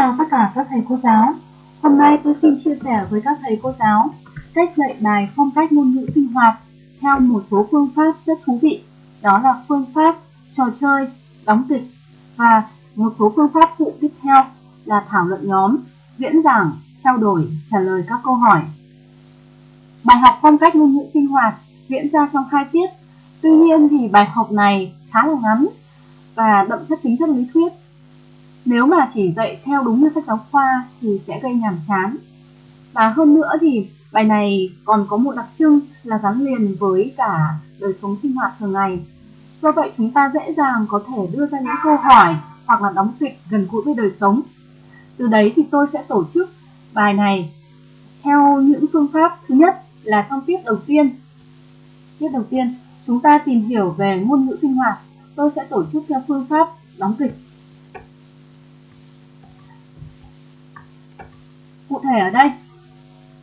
chào tất cả các thầy cô giáo. Hôm nay tôi xin chia sẻ với các thầy cô giáo cách dạy bài phong cách ngôn ngữ sinh hoạt theo một số phương pháp rất thú vị. Đó là phương pháp trò chơi, đóng kịch và một số phương pháp phụ tiếp theo là thảo luận nhóm, diễn giảng, trao đổi, trả lời các câu hỏi. Bài học phong cách ngôn ngữ sinh hoạt diễn ra trong hai tiết. Tuy nhiên thì bài học này khá là ngắn và đậm chất tính chất lý thuyết nếu mà chỉ dạy theo đúng như sách giáo khoa thì sẽ gây nhàm chán. Và hơn nữa thì bài này còn có một đặc trưng là gắn liền với cả đời sống sinh hoạt thường ngày. Do vậy chúng ta dễ dàng có thể đưa ra những câu hỏi hoặc là đóng kịch gần gũi với đời sống. Từ đấy thì tôi sẽ tổ chức bài này theo những phương pháp thứ nhất là trong tiết đầu tiên. Tiết đầu tiên, chúng ta tìm hiểu về ngôn ngữ sinh hoạt. Tôi sẽ tổ chức theo phương pháp đóng kịch thể ở đây,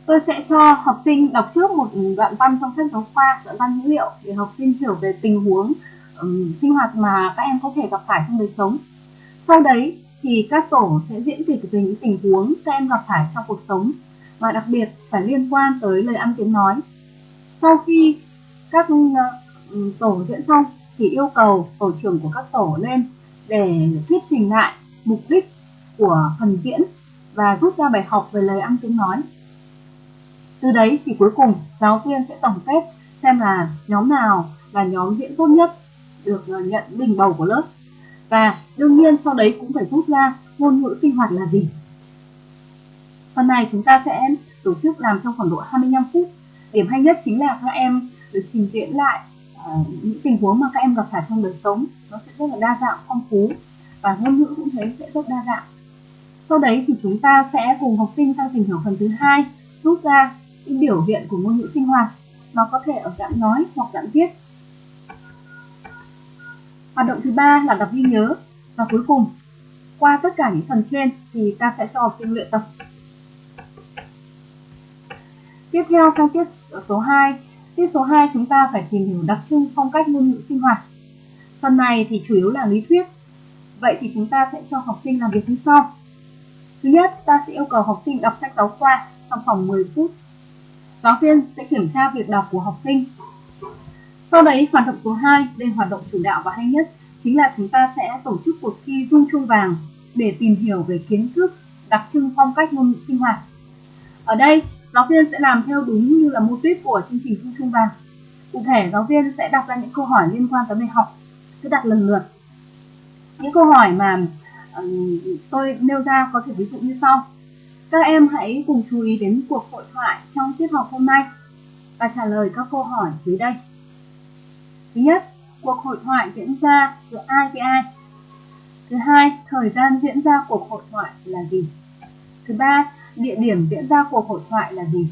tôi sẽ cho học sinh đọc trước một đoạn văn trong sách giáo khoa, đoạn văn dữ liệu để học sinh hiểu về tình huống um, sinh hoạt mà các em có thể gặp phải trong đời sống. Sau đấy thì các tổ sẽ diễn kịch về những tình huống các em gặp phải trong cuộc sống và đặc biệt phải liên quan tới lời ăn tiếng nói. Sau khi các tổ diễn xong thì yêu cầu tổ trưởng của các tổ lên để thuyết trình lại mục đích của phần diễn và rút ra bài học về lời ăn tiếng nói. Từ đấy thì cuối cùng giáo viên sẽ tổng kết xem là nhóm nào là nhóm diễn tốt nhất được ờ, nhận bình bầu của lớp. Và đương nhiên sau đấy cũng phải rút ra ngôn ngữ sinh hoạt là gì. Phần này chúng ta sẽ tổ chức làm trong khoảng độ 25 phút. Điểm hay nhất chính là các em được trình diễn lại uh, những tình huống mà các em gặp phải trong đời sống. Nó sẽ rất là đa dạng, phong phú và ngôn ngữ cũng thế sẽ rất đa dạng. Sau đấy thì chúng ta sẽ cùng học sinh sang tìm hiểu phần thứ hai, rút ra những biểu hiện của ngôn ngữ sinh hoạt. Nó có thể ở dạng nói hoặc dạng viết. Hoạt động thứ ba là đọc ghi nhớ. Và cuối cùng, qua tất cả những phần trên thì ta sẽ cho học sinh luyện tập. Tiếp theo sang tiết số 2. Tiết số 2 chúng ta phải tìm hiểu đặc trưng phong cách ngôn ngữ sinh hoạt. Phần này thì chủ yếu là lý thuyết. Vậy thì chúng ta sẽ cho học sinh làm việc như sau. Thứ nhất, ta sẽ yêu cầu học sinh đọc sách giáo khoa trong vòng 10 phút. Giáo viên sẽ kiểm tra việc đọc của học sinh. Sau đấy, hoạt động số 2, đây hoạt động chủ đạo và hay nhất, chính là chúng ta sẽ tổ chức cuộc thi dung chuông vàng để tìm hiểu về kiến thức đặc trưng phong cách ngôn ngữ sinh hoạt. Ở đây, giáo viên sẽ làm theo đúng như là mô típ của chương trình dung chuông vàng. Cụ thể, giáo viên sẽ đặt ra những câu hỏi liên quan tới bài học, cứ đặt lần lượt. Những câu hỏi mà tôi nêu ra có thể ví dụ như sau. Các em hãy cùng chú ý đến cuộc hội thoại trong tiết học hôm nay và trả lời các câu hỏi dưới đây. Thứ nhất, cuộc hội thoại diễn ra giữa ai với ai? Thứ hai, thời gian diễn ra cuộc hội thoại là gì? Thứ ba, địa điểm diễn ra cuộc hội thoại là gì?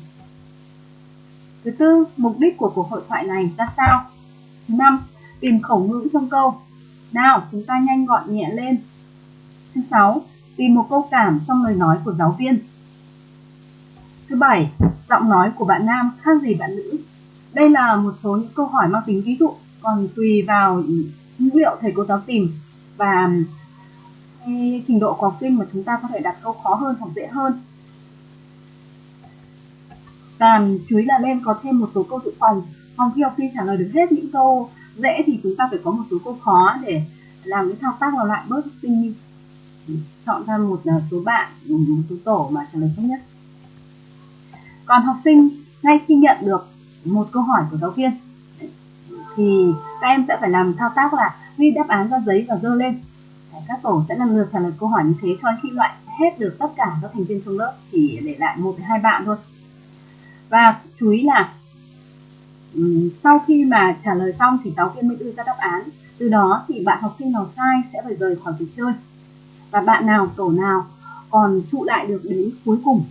Thứ tư, mục đích của cuộc hội thoại này ra sao? Thứ năm, tìm khẩu ngữ trong câu. Nào, chúng ta nhanh gọn nhẹ lên Thứ sáu, tìm một câu cảm trong lời nói của giáo viên. Thứ bảy, giọng nói của bạn nam khác gì bạn nữ? Đây là một số những câu hỏi mang tính ví dụ, còn tùy vào ngữ liệu thầy cô giáo tìm và trình độ của học sinh mà chúng ta có thể đặt câu khó hơn hoặc dễ hơn. Và chú ý là lên có thêm một số câu dự phòng. Còn khi học sinh trả lời được hết những câu dễ thì chúng ta phải có một số câu khó để làm cái thao tác vào lại bớt sinh chọn ra một à, số bạn một số tổ mà trả lời tốt nhất. Còn học sinh ngay khi nhận được một câu hỏi của giáo viên, thì các em sẽ phải làm thao tác là ghi đáp án ra giấy và dơ lên. Các tổ sẽ lần lượt trả lời câu hỏi như thế cho khi loại hết được tất cả các thành viên trong lớp chỉ để lại một hai bạn thôi. Và chú ý là sau khi mà trả lời xong thì giáo viên mới đưa ra đáp án. Từ đó thì bạn học sinh nào sai sẽ phải rời khỏi cuộc chơi và bạn nào, tổ nào còn trụ lại được đến cuối cùng,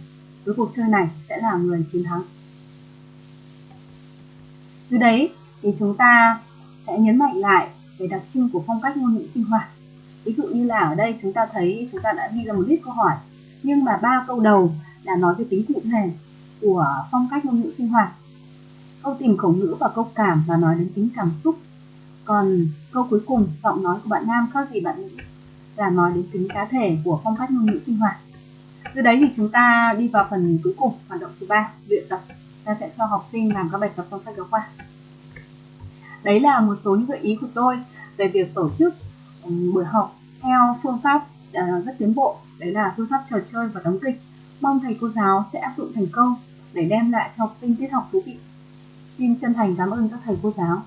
với cuộc chơi này sẽ là người chiến thắng. Từ đấy thì chúng ta sẽ nhấn mạnh lại về đặc trưng của phong cách ngôn ngữ sinh hoạt. Ví dụ như là ở đây chúng ta thấy chúng ta đã ghi ra một list câu hỏi, nhưng mà ba câu đầu là nói về tính cụ thể của phong cách ngôn ngữ sinh hoạt. Câu tìm khẩu ngữ và câu cảm là nói đến tính cảm xúc. Còn câu cuối cùng, giọng nói của bạn nam khác gì bạn nữ? Là nói đến tính cá thể của phong cách ngôn ngữ sinh hoạt. Từ đấy thì chúng ta đi vào phần cuối cùng, hoạt động số 3 luyện tập. Ta sẽ cho học sinh làm các bài tập trong sách giáo khoa. Đấy là một số những gợi ý của tôi về việc tổ chức ừ, buổi học theo phương pháp à, rất tiến bộ. Đấy là phương pháp trò chơi và đóng kịch. Mong thầy cô giáo sẽ áp dụng thành công để đem lại cho học sinh tiết học thú vị. Xin chân thành cảm ơn các thầy cô giáo.